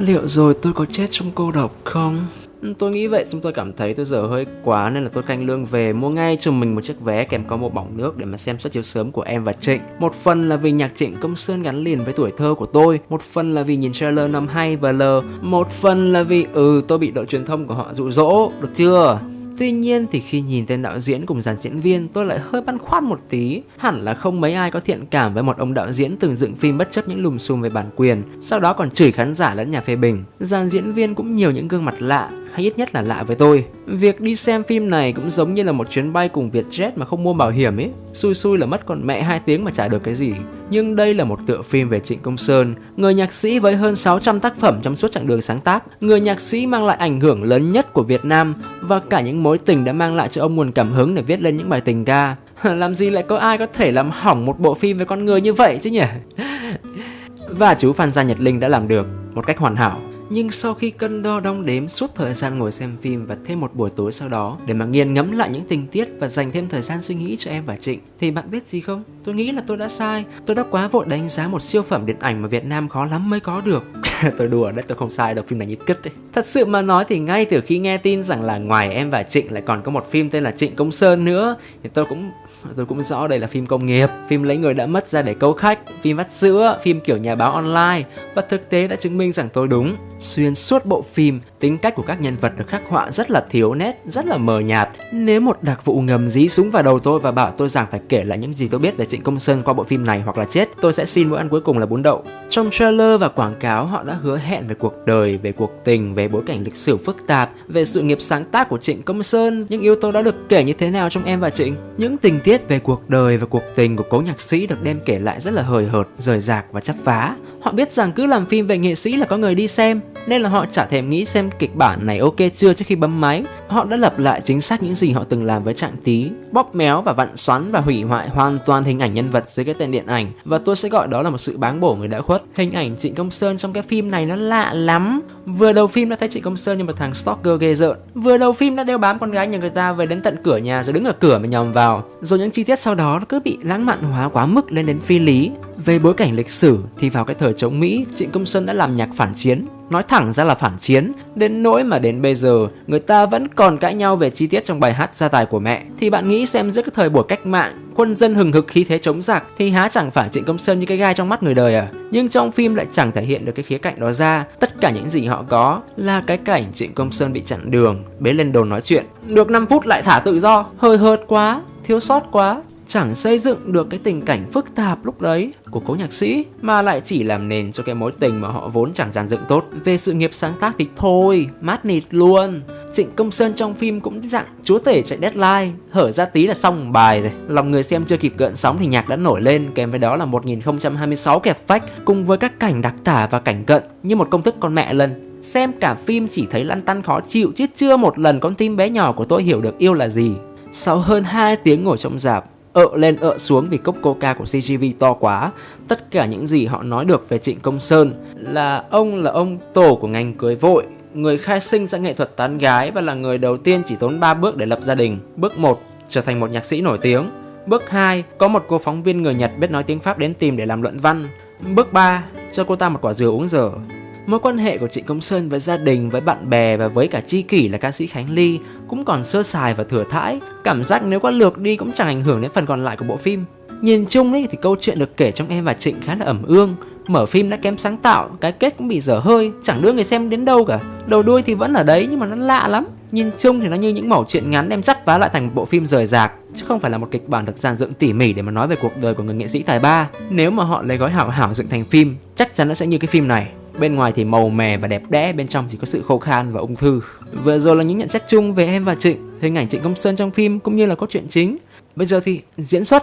Liệu rồi tôi có chết trong cô độc không? Ừ, tôi nghĩ vậy xong tôi cảm thấy tôi giờ hơi quá nên là tôi canh lương về mua ngay cho mình một chiếc vé kèm có một bỏng nước để mà xem suất chiếu sớm của em và Trịnh. Một phần là vì nhạc Trịnh Công Sơn gắn liền với tuổi thơ của tôi, một phần là vì nhìn trailer năm hay và L, một phần là vì ừ tôi bị đội truyền thông của họ dụ dỗ, được chưa? Tuy nhiên thì khi nhìn tên đạo diễn cùng dàn diễn viên, tôi lại hơi băn khoăn một tí. Hẳn là không mấy ai có thiện cảm với một ông đạo diễn từng dựng phim bất chấp những lùm xùm về bản quyền, Sau đó còn chửi khán giả lẫn nhà phê bình. Dàn diễn viên cũng nhiều những gương mặt lạ hay ít nhất là lạ với tôi. Việc đi xem phim này cũng giống như là một chuyến bay cùng Vietjet mà không mua bảo hiểm ấy. Xui xui là mất còn mẹ 2 tiếng mà trả được cái gì. Nhưng đây là một tựa phim về Trịnh Công Sơn, người nhạc sĩ với hơn 600 tác phẩm trong suốt chặng đường sáng tác, người nhạc sĩ mang lại ảnh hưởng lớn nhất của Việt Nam và cả những mối tình đã mang lại cho ông nguồn cảm hứng để viết lên những bài tình ca. làm gì lại có ai có thể làm hỏng một bộ phim với con người như vậy chứ nhỉ? và chú Phan Gia Nhật Linh đã làm được một cách hoàn hảo. Nhưng sau khi cân đo đong đếm suốt thời gian ngồi xem phim và thêm một buổi tối sau đó, để mà nghiền ngẫm lại những tình tiết và dành thêm thời gian suy nghĩ cho em và Trịnh, thì bạn biết gì không? Tôi nghĩ là tôi đã sai. Tôi đã quá vội đánh giá một siêu phẩm điện ảnh mà Việt Nam khó lắm mới có được. tôi đùa đấy, tôi không sai đâu, phim này như cứt đấy. Thật sự mà nói thì ngay từ khi nghe tin rằng là ngoài em và Trịnh lại còn có một phim tên là Trịnh Công Sơn nữa thì tôi cũng tôi cũng rõ đây là phim công nghiệp, phim lấy người đã mất ra để câu khách, phim vắt sữa, phim kiểu nhà báo online và thực tế đã chứng minh rằng tôi đúng. Xuyên suốt bộ phim, tính cách của các nhân vật được khắc họa rất là thiếu nét, rất là mờ nhạt. Nếu một đặc vụ ngầm dí súng vào đầu tôi và bảo tôi rằng phải kể lại những gì tôi biết về Trịnh Công Sơn qua bộ phim này hoặc là chết, tôi sẽ xin bữa ăn cuối cùng là bún đậu. Trong trailer và quảng cáo họ đã hứa hẹn về cuộc đời, về cuộc tình, về bối cảnh lịch sử phức tạp, về sự nghiệp sáng tác của Trịnh Công Sơn. Những yếu tố đã được kể như thế nào trong Em và Trịnh? Những tình tiết về cuộc đời và cuộc tình của cố nhạc sĩ được đem kể lại rất là hời hợt, rời rạc và chấp phá. Họ biết rằng cứ làm phim về nghệ sĩ là có người đi xem, nên là họ chả thèm nghĩ xem kịch bản này ok chưa trước khi bấm máy. Họ đã lập lại chính xác những gì họ từng làm với Trạng Tí, bóp méo và vặn xoắn và hủy hoại hoàn toàn hình ảnh nhân vật dưới cái tên điện ảnh và tôi sẽ gọi đó là một sự báng bổ người đã khuất. Hình ảnh Trịnh Công Sơn trong cái phim này nó lạ lắm. Vừa đầu phim đã thấy Trịnh Công Sơn như một thằng stalker ghê rợn. Vừa đầu phim đã đeo bám con gái nhà người ta về đến tận cửa nhà rồi đứng ở cửa mà nhòm vào. Rồi những chi tiết sau đó nó cứ bị lãng mạn hóa quá mức lên đến phi lý. Về bối cảnh lịch sử thì vào cái thời chống Mỹ, Trịnh Công Sơn đã làm nhạc phản chiến, nói thẳng ra là phản chiến, đến nỗi mà đến bây giờ người ta vẫn còn cãi nhau về chi tiết trong bài hát gia tài của mẹ. Thì bạn nghĩ xem giữa cái thời buổi cách mạng, quân dân hừng hực khí thế chống giặc thì há chẳng phải Trịnh Công Sơn như cái gai trong mắt người đời à? Nhưng trong phim lại chẳng thể hiện được cái khía cạnh đó ra. Tất cả những gì họ có là cái cảnh Trịnh Công Sơn bị chặn đường, bế lên đồn nói chuyện. Được 5 phút lại thả tự do, hơi hợt quá, thiếu sót quá chẳng xây dựng được cái tình cảnh phức tạp lúc đấy của cố nhạc sĩ, mà lại chỉ làm nền cho cái mối tình mà họ vốn chẳng dàn dựng tốt. Về sự nghiệp sáng tác thì thôi, mát nịt luôn. Trịnh Công Sơn trong phim cũng dạng chúa tể chạy deadline, Hở ra tí là xong bài rồi. Lòng người xem chưa kịp gợn sóng thì nhạc đã nổi lên, Kèm với đó là 1026 kẹp phách, Cùng với các cảnh đặc tả và cảnh cận Như một công thức con mẹ lần. Xem cả phim chỉ thấy lăn tăn khó chịu, Chứ chưa một lần con tim bé nhỏ của tôi hiểu được yêu là gì. Sau hơn 2 tiếng ngồi trong dạp ợ lên ợ xuống vì cốc coca của CGV to quá. Tất cả những gì họ nói được về Trịnh Công Sơn là ông là ông tổ của ngành cưới vội, người khai sinh ra nghệ thuật tán gái và là người đầu tiên chỉ tốn 3 bước để lập gia đình. Bước 1, trở thành một nhạc sĩ nổi tiếng. Bước 2, có một cô phóng viên người Nhật biết nói tiếng Pháp đến tìm để làm luận văn. Bước 3, cho cô ta một quả dừa uống dở. Mối quan hệ của Trịnh Công Sơn với gia đình, với bạn bè và với cả tri kỷ là ca sĩ Khánh Ly cũng còn sơ sài và thừa thãi. Cảm giác nếu có lược đi cũng chẳng ảnh hưởng đến phần còn lại của bộ phim. Nhìn chung ấy thì câu chuyện được kể trong Em và Trịnh khá là ẩm ương. Mở phim đã kém sáng tạo, cái kết cũng bị dở hơi, chẳng đưa người xem đến đâu cả. Đầu đuôi thì vẫn ở đấy nhưng mà nó lạ lắm. Nhìn chung thì nó như những mẩu chuyện ngắn đem dắt vá lại thành một bộ phim rời rạc chứ không phải là một kịch bản được dàn dựng tỉ mỉ để mà nói về cuộc đời của người nghệ sĩ tài ba. Nếu mà họ lấy gói hảo hảo dựng thành phim, chắc chắn nó sẽ như cái phim này. Bên ngoài thì màu mè và đẹp đẽ, bên trong chỉ có sự khô khan và ung thư. Vừa rồi là những nhận xét chung về em và Trịnh, hình ảnh Trịnh Công Sơn trong phim cũng như là cốt truyện chính. Bây giờ thì diễn xuất.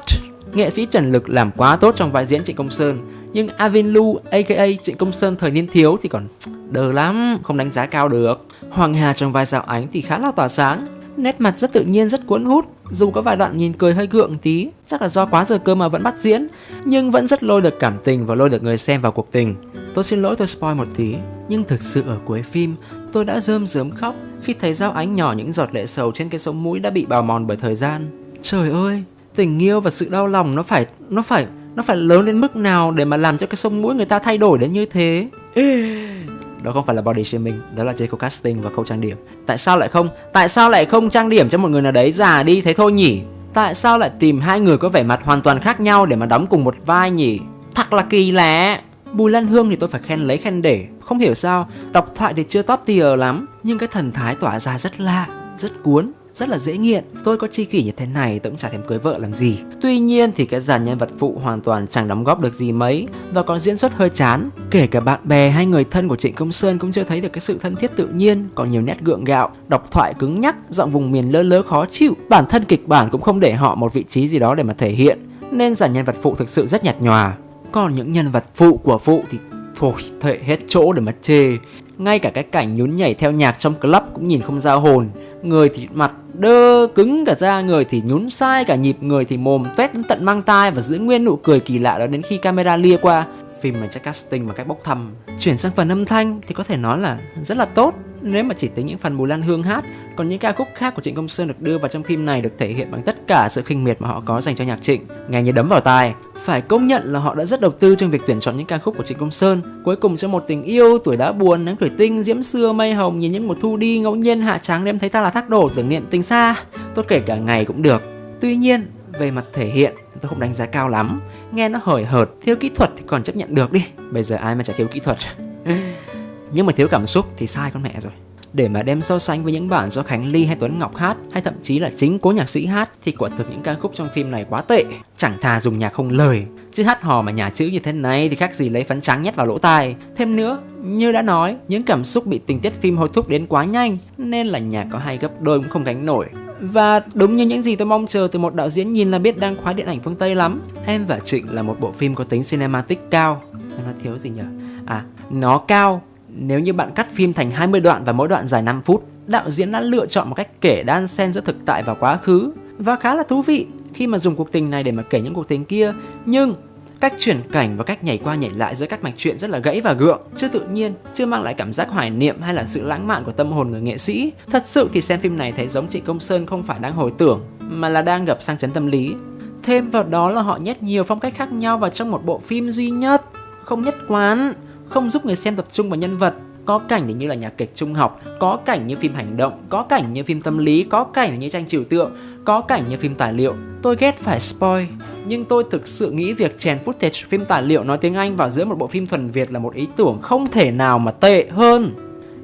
Nghệ sĩ Trần Lực làm quá tốt trong vai diễn Trịnh Công Sơn, nhưng Avin Lu aka Trịnh Công Sơn thời niên thiếu thì còn đờ lắm, không đánh giá cao được. Hoàng Hà trong vai Dạo Ánh thì khá là tỏa sáng, nét mặt rất tự nhiên rất cuốn hút dù có vài đoạn nhìn cười hơi gượng tí chắc là do quá giờ cơ mà vẫn bắt diễn nhưng vẫn rất lôi được cảm tình và lôi được người xem vào cuộc tình tôi xin lỗi tôi spoil một tí nhưng thực sự ở cuối phim tôi đã rơm rớm khóc khi thấy dao ánh nhỏ những giọt lệ sầu trên cái sống mũi đã bị bào mòn bởi thời gian. Trời ơi tình yêu và sự đau lòng nó phải nó phải nó phải lớn đến mức nào để mà làm cho cái sông mũi người ta thay đổi đến như thế? Đó không phải là body shaming đó là chơi khâu casting và khâu trang điểm. Tại sao lại không tại sao lại không trang điểm cho một người nào đấy già đi thế thôi nhỉ? Tại sao lại tìm hai người có vẻ mặt hoàn toàn khác nhau để mà đóng cùng một vai nhỉ? Thật là kỳ lạ Bùi Lan Hương thì tôi phải khen lấy khen để Không hiểu sao, đọc thoại thì chưa top tier lắm Nhưng cái thần thái tỏa ra rất lạ, rất cuốn rất là dễ nghiện. Tôi có chi kỷ như thế này tôi cũng chả thèm cưới vợ làm gì. Tuy nhiên thì cái dàn nhân vật phụ hoàn toàn chẳng đóng góp được gì mấy Và còn diễn xuất hơi chán. Kể cả bạn bè hay người thân của Trịnh Công Sơn cũng chưa thấy được cái sự thân thiết tự nhiên Còn nhiều nét gượng gạo, đọc thoại cứng nhắc, giọng vùng miền lơ lớ khó chịu. Bản thân kịch bản cũng không để họ một vị trí gì đó để mà thể hiện Nên dàn nhân vật phụ thực sự rất nhạt nhòa. Còn những nhân vật phụ của phụ thì thôi, thệ hết chỗ để mà chê. Ngay cả cái cảnh nhún nhảy theo nhạc trong club cũng nhìn không ra hồn. Người thì mặt đơ cứng cả da, người thì nhún sai cả nhịp, người thì mồm tuét đến tận mang tai và giữ nguyên nụ cười kỳ lạ đó đến khi camera lia qua. Phim mà chắc casting và cách bốc thăm. Chuyển sang phần âm thanh thì có thể nói là rất là tốt. Nếu mà chỉ tính những phần Bùi Lan Hương hát, còn những ca khúc khác của Trịnh Công Sơn được đưa vào trong phim này được thể hiện bằng tất cả sự khinh miệt mà họ có dành cho nhạc Trịnh. Nghe như đấm vào tai phải công nhận là họ đã rất đầu tư trong việc tuyển chọn những ca khúc của Trịnh Công Sơn. Cuối cùng cho một tình yêu, tuổi đã buồn, nắng tuổi tinh, diễm xưa, mây hồng, nhìn những một thu đi, ngẫu nhiên hạ tráng đêm thấy ta là thác đổ, tưởng niệm tình xa. Tốt kể cả ngày cũng được. Tuy nhiên, về mặt thể hiện, tôi không đánh giá cao lắm. Nghe nó hời hợt, thiếu kỹ thuật thì còn chấp nhận được đi. Bây giờ ai mà chả thiếu kỹ thuật. Nhưng mà thiếu cảm xúc thì sai con mẹ rồi để mà đem so sánh với những bản do Khánh Ly hay Tuấn Ngọc hát hay thậm chí là chính cố nhạc sĩ hát thì quả thực những ca khúc trong phim này quá tệ. Chẳng thà dùng nhạc không lời. Chứ hát hò mà nhà chữ như thế này thì khác gì lấy phấn trắng nhét vào lỗ tai. Thêm nữa như đã nói những cảm xúc bị tình tiết phim hối thúc đến quá nhanh nên là nhạc có hay gấp đôi cũng không gánh nổi. Và đúng như những gì tôi mong chờ từ một đạo diễn nhìn là biết đang khoái điện ảnh phương Tây lắm. Em và Trịnh là một bộ phim có tính cinematic cao. Nó thiếu gì nhỉ? À, nó cao nếu như bạn cắt phim thành 20 đoạn và mỗi đoạn dài 5 phút, đạo diễn đã lựa chọn một cách kể đan xen giữa thực tại và quá khứ và khá là thú vị khi mà dùng cuộc tình này để mà kể những cuộc tình kia. Nhưng cách chuyển cảnh và cách nhảy qua nhảy lại giữa các mạch truyện rất là gãy và gượng, chưa tự nhiên, chưa mang lại cảm giác hoài niệm hay là sự lãng mạn của tâm hồn người nghệ sĩ. Thật sự thì xem phim này thấy giống chị Công Sơn không phải đang hồi tưởng mà là đang gặp sang chấn tâm lý. Thêm vào đó là họ nhét nhiều phong cách khác nhau vào trong một bộ phim duy nhất, không nhất quán không giúp người xem tập trung vào nhân vật có cảnh thì như là nhạc kịch trung học có cảnh như phim hành động có cảnh như phim tâm lý có cảnh như tranh trừu tượng có cảnh như phim tài liệu tôi ghét phải spoil nhưng tôi thực sự nghĩ việc chèn footage phim tài liệu nói tiếng anh vào giữa một bộ phim thuần việt là một ý tưởng không thể nào mà tệ hơn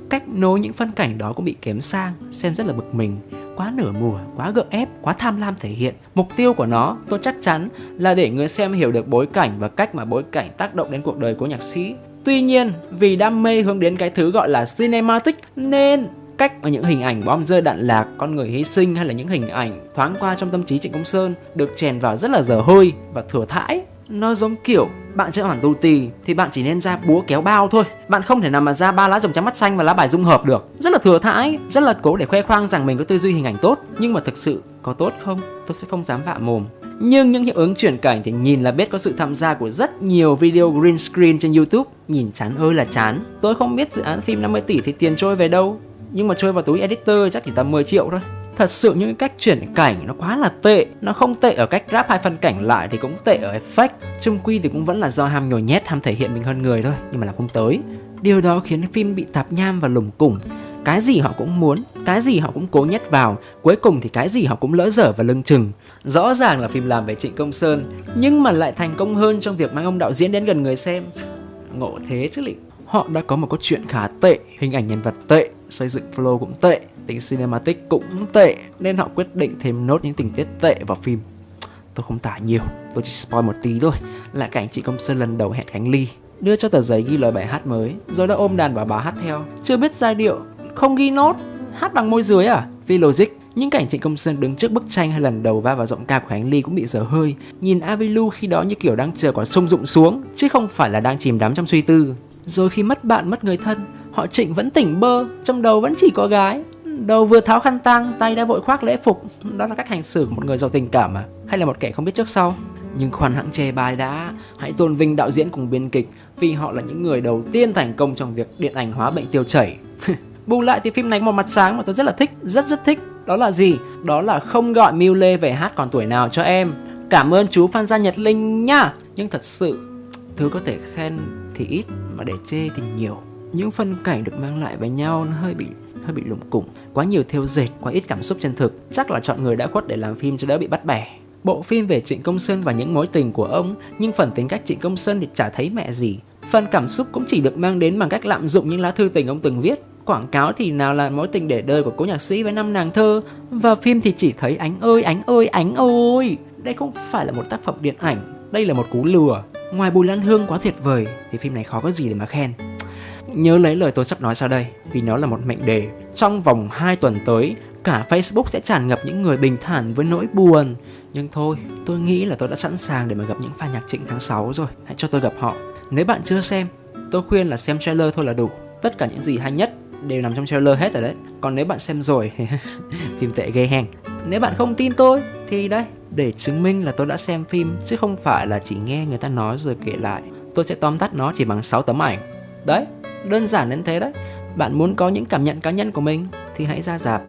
cách nối những phân cảnh đó cũng bị kém sang xem rất là bực mình quá nửa mùa, quá gượng ép, quá tham lam thể hiện. Mục tiêu của nó, tôi chắc chắn là để người xem hiểu được bối cảnh và cách mà bối cảnh tác động đến cuộc đời của nhạc sĩ. Tuy nhiên, vì đam mê hướng đến cái thứ gọi là cinematic nên cách mà những hình ảnh bom rơi đạn lạc, con người hy sinh hay là những hình ảnh thoáng qua trong tâm trí Trịnh Công Sơn được chèn vào rất là dở hơi và thừa thãi. Nó giống kiểu bạn chơi hoàn tu tì thì bạn chỉ nên ra búa kéo bao thôi Bạn không thể nào mà ra ba lá rồng trắng mắt xanh và lá bài dung hợp được Rất là thừa thãi, rất là cố để khoe khoang rằng mình có tư duy hình ảnh tốt Nhưng mà thực sự có tốt không? Tôi sẽ không dám vạ mồm nhưng những hiệu ứng chuyển cảnh thì nhìn là biết có sự tham gia của rất nhiều video green screen trên YouTube. Nhìn chán ơi là chán. Tôi không biết dự án phim 50 tỷ thì tiền trôi về đâu. Nhưng mà trôi vào túi editor chắc chỉ tầm 10 triệu thôi. Thật sự những cách chuyển cảnh nó quá là tệ. Nó không tệ ở cách ráp hai phân cảnh lại thì cũng tệ ở effect. Trung quy thì cũng vẫn là do ham nhồi nhét, ham thể hiện mình hơn người thôi. Nhưng mà làm không tới. Điều đó khiến phim bị tạp nham và lủng củng cái gì họ cũng muốn, cái gì họ cũng cố nhét vào, cuối cùng thì cái gì họ cũng lỡ dở và lưng chừng. Rõ ràng là phim làm về Trịnh Công Sơn, nhưng mà lại thành công hơn trong việc mang ông đạo diễn đến gần người xem. Ngộ thế chứ lị. Họ đã có một câu chuyện khá tệ, hình ảnh nhân vật tệ, xây dựng flow cũng tệ, tính cinematic cũng tệ, nên họ quyết định thêm nốt những tình tiết tệ vào phim. Tôi không tả nhiều, tôi chỉ spoil một tí thôi, là cảnh chị Công Sơn lần đầu hẹn Khánh Ly đưa cho tờ giấy ghi lời bài hát mới rồi đã ôm đàn và bà hát theo chưa biết giai điệu không ghi nốt, hát bằng môi dưới à? Vì logic, những cảnh Trịnh Công Sơn đứng trước bức tranh hay lần đầu va vào giọng ca của Khánh Ly cũng bị dở hơi. Nhìn Avilu khi đó như kiểu đang chờ quả sông rụng xuống, Chứ không phải là đang chìm đắm trong suy tư. Rồi khi mất bạn, mất người thân, Họ Trịnh vẫn tỉnh bơ, Trong đầu vẫn chỉ có gái. Đầu vừa tháo khăn tang, Tay đã vội khoác lễ phục. Đó là cách hành xử của một người giàu tình cảm à? Hay là một kẻ không biết trước sau? Nhưng khoan hãng chê bài đã, Hãy tôn vinh đạo diễn cùng biên kịch, Vì họ là những người đầu tiên thành công trong việc điện ảnh hóa bệnh tiêu chảy. Bù lại thì phim này có một mặt sáng mà tôi rất là thích, rất rất thích. Đó là gì? Đó là không gọi Miu Lê về hát còn tuổi nào cho em. Cảm ơn chú Phan Gia Nhật Linh nha Nhưng thật sự, thứ có thể khen thì ít mà để chê thì nhiều. những phân cảnh được mang lại với nhau nó hơi bị hơi bị lủng củng quá nhiều thêu dệt quá ít cảm xúc chân thực chắc là chọn người đã khuất để làm phim cho đỡ bị bắt bẻ bộ phim về trịnh công sơn và những mối tình của ông nhưng phần tính cách trịnh công sơn thì chả thấy mẹ gì phần cảm xúc cũng chỉ được mang đến bằng cách lạm dụng những lá thư tình ông từng viết quảng cáo thì nào là mối tình để đời của cố nhạc sĩ với năm nàng thơ. Và phim thì chỉ thấy ánh ơi ánh ơi ánh ơi đây không phải là một tác phẩm điện ảnh, đây là một cú lừa. Ngoài bùi lan hương quá tuyệt vời, thì phim này khó có gì để mà khen. Nhớ lấy lời tôi sắp nói sau đây, vì nó là một mệnh đề. Trong vòng 2 tuần tới, cả facebook sẽ tràn ngập những người bình thản với nỗi buồn. Nhưng thôi, tôi nghĩ là tôi đã sẵn sàng để mà gặp những fan nhạc trịnh tháng 6 rồi. Hãy cho tôi gặp họ. Nếu bạn chưa xem, tôi khuyên là xem trailer thôi là đủ. Tất cả những gì hay nhất đều nằm trong trailer hết rồi đấy. Còn nếu bạn xem rồi thì phim tệ ghê hèn. Nếu bạn không tin tôi thì đây để chứng minh là tôi đã xem phim, chứ không phải là chỉ nghe người ta nói rồi kể lại, tôi sẽ tóm tắt nó chỉ bằng 6 tấm ảnh. Đấy, đơn giản đến thế đấy. Bạn muốn có những cảm nhận cá nhân của mình thì hãy ra dạp